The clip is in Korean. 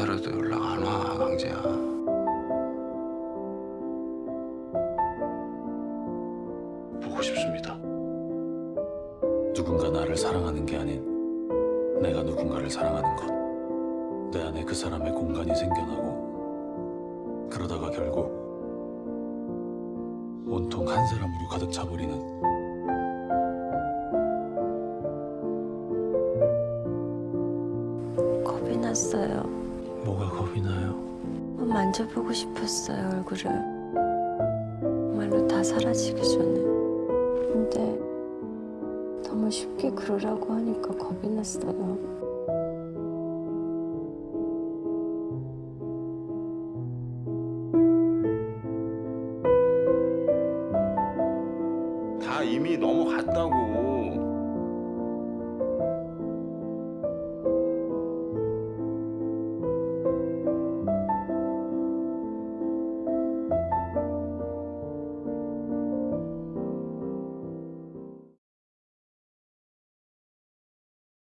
기다려도 연락 안 와, 강재야. 보고 싶습니다. 누군가 나를 사랑하는 게 아닌 내가 누군가를 사랑하는 것. 내 안에 그 사람의 공간이 생겨나고 그러다가 결국 온통 한 사람으로 가득 차버리는 겁이 났어요. 뭐가 겁이 나요? 만져보고 싶었어요, 얼굴을. 정말로 다 사라지기 전에. 근데 너무 쉽게 그러라고 하니까 겁이 났어요. 다 이미 넘어갔다고